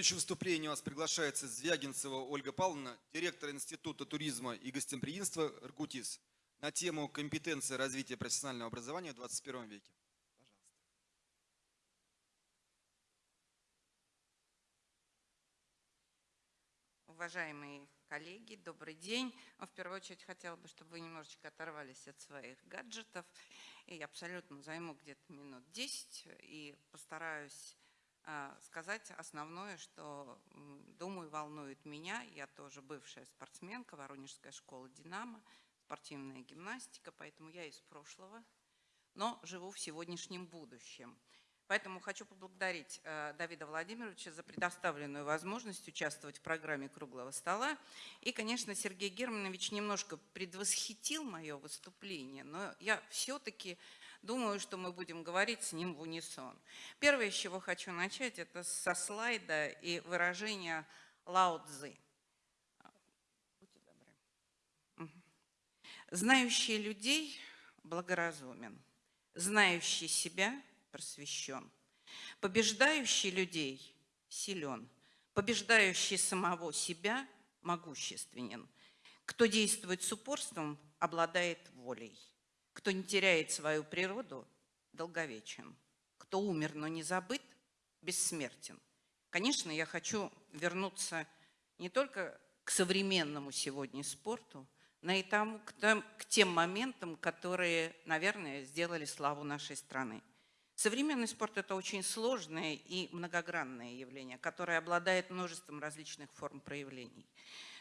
следующее выступление у нас приглашается Звягинцева Ольга Павловна, директор Института туризма и гостеприимства «Иркутис» на тему компетенции развития профессионального образования в 21 веке. Уважаемые коллеги, добрый день. В первую очередь хотела бы, чтобы вы немножечко оторвались от своих гаджетов. И абсолютно займу где-то минут 10 и постараюсь сказать основное, что, думаю, волнует меня. Я тоже бывшая спортсменка, Воронежская школа «Динамо», спортивная гимнастика, поэтому я из прошлого, но живу в сегодняшнем будущем. Поэтому хочу поблагодарить э, Давида Владимировича за предоставленную возможность участвовать в программе «Круглого стола». И, конечно, Сергей Германович немножко предвосхитил мое выступление, но я все-таки Думаю, что мы будем говорить с ним в унисон. Первое, с чего хочу начать, это со слайда и выражения Лао Цзы. Знающий людей благоразумен, знающий себя просвещен, побеждающий людей силен, побеждающий самого себя могущественен. Кто действует с упорством, обладает волей. Кто не теряет свою природу, долговечен. Кто умер, но не забыт, бессмертен. Конечно, я хочу вернуться не только к современному сегодня спорту, но и тому, к, к тем моментам, которые, наверное, сделали славу нашей страны. Современный спорт – это очень сложное и многогранное явление, которое обладает множеством различных форм проявлений.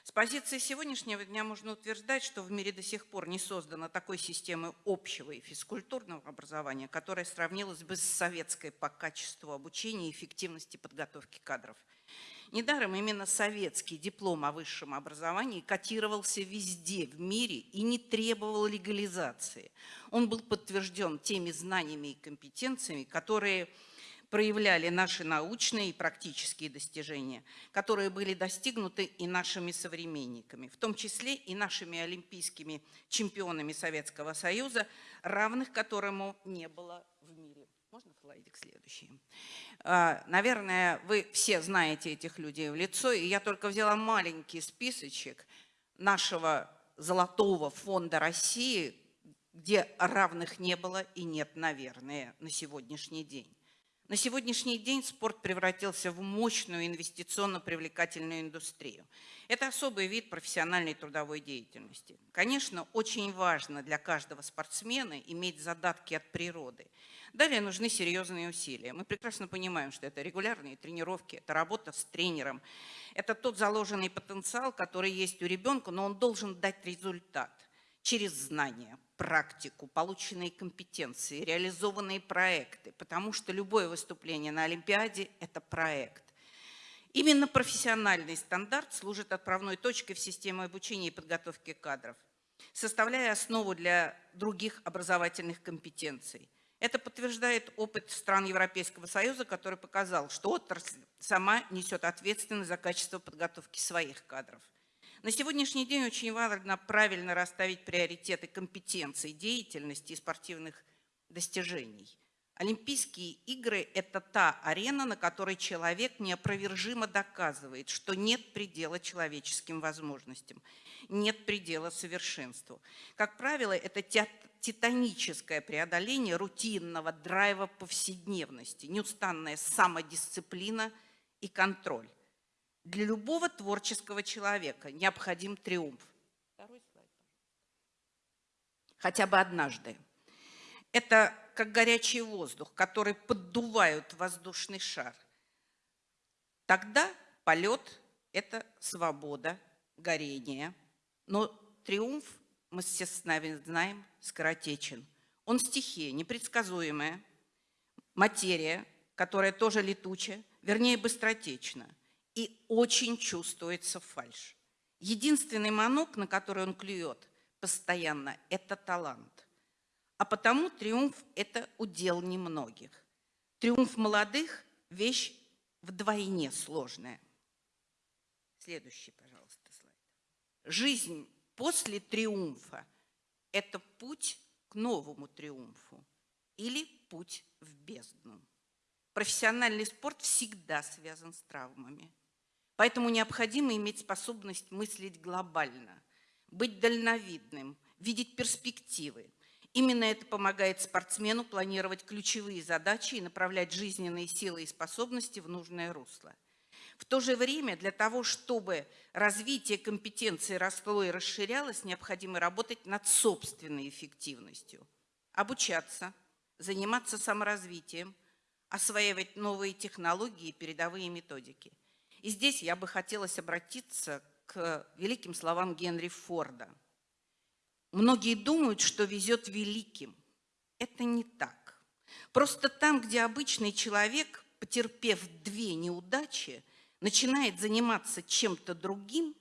С позиции сегодняшнего дня можно утверждать, что в мире до сих пор не создано такой системы общего и физкультурного образования, которая сравнилась бы с советской по качеству обучения и эффективности подготовки кадров. Недаром именно советский диплом о высшем образовании котировался везде в мире и не требовал легализации. Он был подтвержден теми знаниями и компетенциями, которые проявляли наши научные и практические достижения, которые были достигнуты и нашими современниками, в том числе и нашими олимпийскими чемпионами Советского Союза, равных которому не было в мире. Можно слайдик следующий? А, наверное, вы все знаете этих людей в лицо, и я только взяла маленький списочек нашего золотого фонда России, где равных не было и нет, наверное, на сегодняшний день. На сегодняшний день спорт превратился в мощную инвестиционно-привлекательную индустрию. Это особый вид профессиональной трудовой деятельности. Конечно, очень важно для каждого спортсмена иметь задатки от природы. Далее нужны серьезные усилия. Мы прекрасно понимаем, что это регулярные тренировки, это работа с тренером. Это тот заложенный потенциал, который есть у ребенка, но он должен дать результат через знания, практику, полученные компетенции, реализованные проекты, потому что любое выступление на Олимпиаде – это проект. Именно профессиональный стандарт служит отправной точкой в систему обучения и подготовки кадров, составляя основу для других образовательных компетенций. Это подтверждает опыт стран Европейского Союза, который показал, что отрасль сама несет ответственность за качество подготовки своих кадров – на сегодняшний день очень важно правильно расставить приоритеты компетенций, деятельности и спортивных достижений. Олимпийские игры – это та арена, на которой человек неопровержимо доказывает, что нет предела человеческим возможностям, нет предела совершенству. Как правило, это титаническое преодоление рутинного драйва повседневности, неустанная самодисциплина и контроль. Для любого творческого человека необходим триумф. Хотя бы однажды. Это как горячий воздух, который поддувают воздушный шар. Тогда полет – это свобода, горение. Но триумф, мы все знаем, скоротечен. Он стихия, непредсказуемая, материя, которая тоже летучая, вернее, быстротечна – и очень чувствуется фальш. Единственный манок, на который он клюет постоянно, это талант. А потому триумф – это удел немногих. Триумф молодых – вещь вдвойне сложная. Следующий, пожалуйста, слайд. Жизнь после триумфа – это путь к новому триумфу или путь в бездну. профессиональный спорт всегда связан с травмами. Поэтому необходимо иметь способность мыслить глобально, быть дальновидным, видеть перспективы. Именно это помогает спортсмену планировать ключевые задачи и направлять жизненные силы и способности в нужное русло. В то же время для того, чтобы развитие компетенции росло и расширялось, необходимо работать над собственной эффективностью, обучаться, заниматься саморазвитием, осваивать новые технологии и передовые методики. И здесь я бы хотелось обратиться к великим словам Генри Форда. Многие думают, что везет великим. Это не так. Просто там, где обычный человек, потерпев две неудачи, начинает заниматься чем-то другим,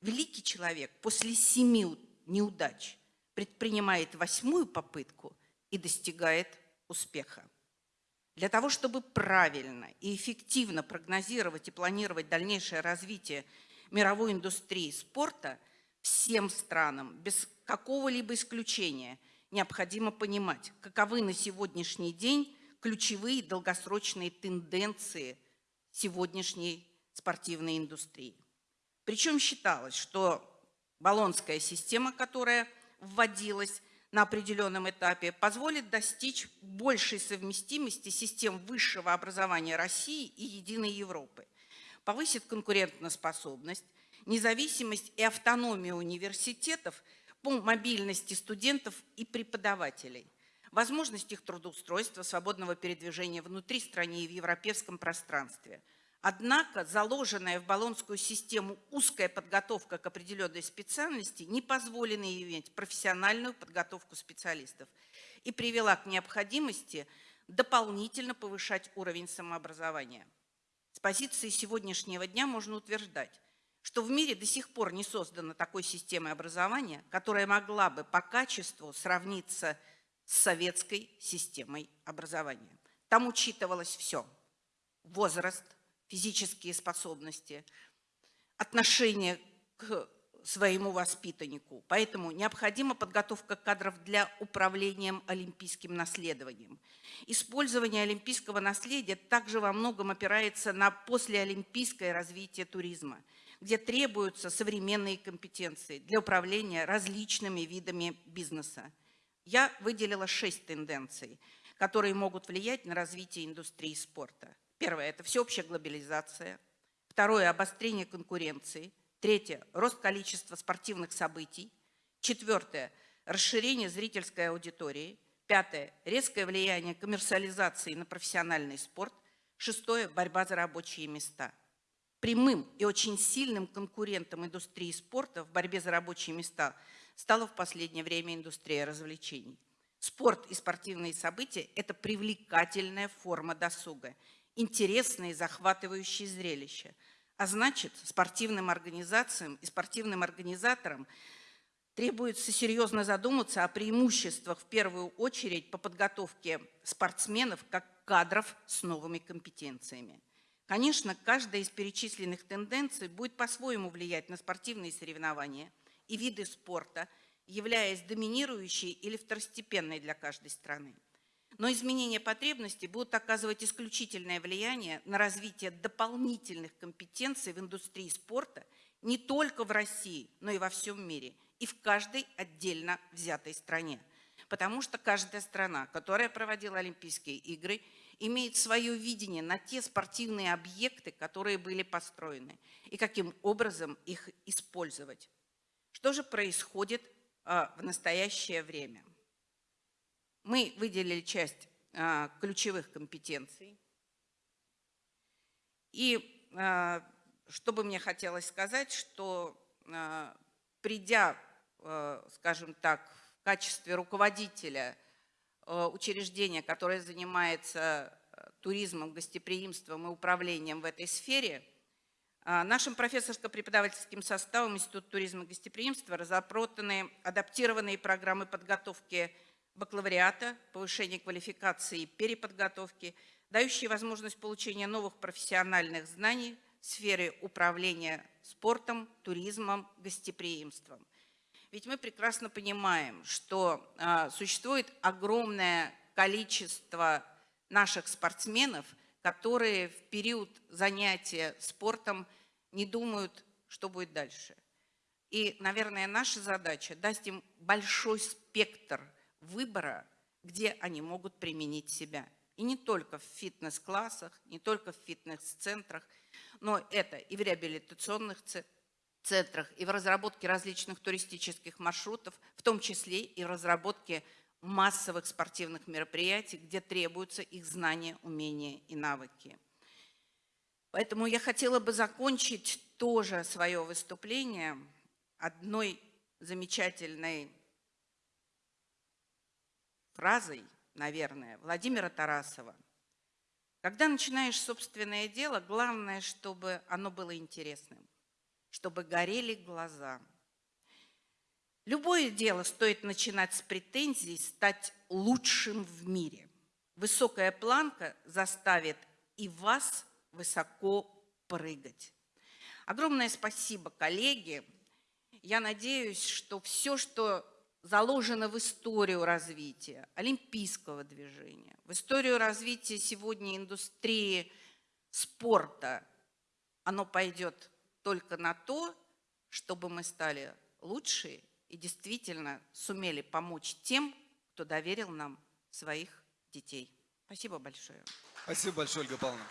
великий человек после семи неудач предпринимает восьмую попытку и достигает успеха. Для того, чтобы правильно и эффективно прогнозировать и планировать дальнейшее развитие мировой индустрии спорта, всем странам, без какого-либо исключения, необходимо понимать, каковы на сегодняшний день ключевые долгосрочные тенденции сегодняшней спортивной индустрии. Причем считалось, что баллонская система, которая вводилась на определенном этапе позволит достичь большей совместимости систем высшего образования России и единой Европы, повысит конкурентоспособность, независимость и автономию университетов по мобильности студентов и преподавателей, возможность их трудоустройства, свободного передвижения внутри страны и в европейском пространстве – Однако заложенная в баллонскую систему узкая подготовка к определенной специальности не позволила иметь профессиональную подготовку специалистов и привела к необходимости дополнительно повышать уровень самообразования. С позиции сегодняшнего дня можно утверждать, что в мире до сих пор не создана такой системы образования, которая могла бы по качеству сравниться с советской системой образования. Там учитывалось все – возраст, физические способности, отношение к своему воспитаннику. Поэтому необходима подготовка кадров для управления олимпийским наследованием. Использование олимпийского наследия также во многом опирается на послеолимпийское развитие туризма, где требуются современные компетенции для управления различными видами бизнеса. Я выделила шесть тенденций, которые могут влиять на развитие индустрии спорта. Первое – это всеобщая глобализация. Второе – обострение конкуренции. Третье – рост количества спортивных событий. Четвертое – расширение зрительской аудитории. Пятое – резкое влияние коммерциализации на профессиональный спорт. Шестое – борьба за рабочие места. Прямым и очень сильным конкурентом индустрии спорта в борьбе за рабочие места стала в последнее время индустрия развлечений. Спорт и спортивные события – это привлекательная форма досуга – интересные и захватывающие зрелища. А значит, спортивным организациям и спортивным организаторам требуется серьезно задуматься о преимуществах в первую очередь по подготовке спортсменов как кадров с новыми компетенциями. Конечно, каждая из перечисленных тенденций будет по-своему влиять на спортивные соревнования и виды спорта, являясь доминирующей или второстепенной для каждой страны. Но изменения потребностей будут оказывать исключительное влияние на развитие дополнительных компетенций в индустрии спорта не только в России, но и во всем мире, и в каждой отдельно взятой стране. Потому что каждая страна, которая проводила Олимпийские игры, имеет свое видение на те спортивные объекты, которые были построены, и каким образом их использовать. Что же происходит а, в настоящее время? Мы выделили часть а, ключевых компетенций. И а, что бы мне хотелось сказать, что а, придя, скажем так, в качестве руководителя учреждения, которое занимается туризмом, гостеприимством и управлением в этой сфере, нашим профессорско-преподавательским составом Института туризма и гостеприимства разработаны адаптированные программы подготовки бакалавриата, повышения квалификации и переподготовки, дающие возможность получения новых профессиональных знаний в сфере управления спортом, туризмом, гостеприимством. Ведь мы прекрасно понимаем, что а, существует огромное количество наших спортсменов, которые в период занятия спортом не думают, что будет дальше. И, наверное, наша задача дать им большой спектр выбора, где они могут применить себя. И не только в фитнес-классах, не только в фитнес-центрах, но это и в реабилитационных центрах, и в разработке различных туристических маршрутов, в том числе и в разработке массовых спортивных мероприятий, где требуются их знания, умения и навыки. Поэтому я хотела бы закончить тоже свое выступление одной замечательной фразой, наверное, Владимира Тарасова. Когда начинаешь собственное дело, главное, чтобы оно было интересным, чтобы горели глаза. Любое дело стоит начинать с претензий стать лучшим в мире. Высокая планка заставит и вас высоко прыгать. Огромное спасибо, коллеги. Я надеюсь, что все, что заложено в историю развития олимпийского движения, в историю развития сегодня индустрии спорта, оно пойдет только на то, чтобы мы стали лучше и действительно сумели помочь тем, кто доверил нам своих детей. Спасибо большое. Спасибо большое, Ольга Павловна.